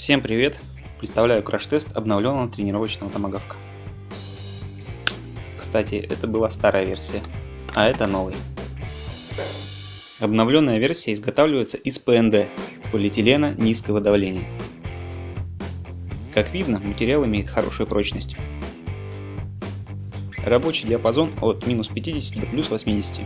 Всем привет! Представляю краш-тест обновленного тренировочного томагавка. Кстати, это была старая версия, а это новый. Обновленная версия изготавливается из ПНД, полиэтилена низкого давления. Как видно, материал имеет хорошую прочность. Рабочий диапазон от минус 50 до плюс 80.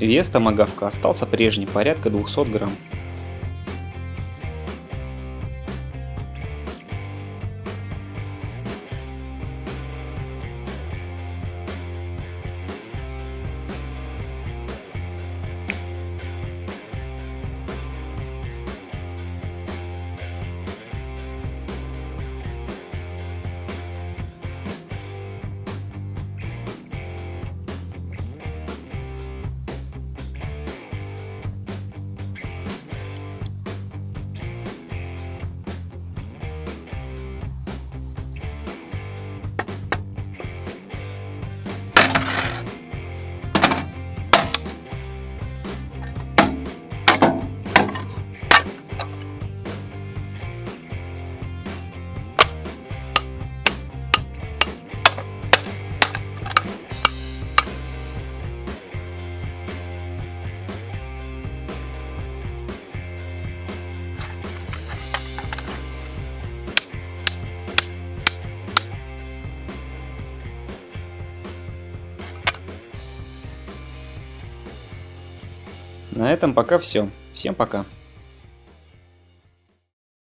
Вес томагавка остался прежний, порядка 200 грамм. На этом пока все. Всем пока.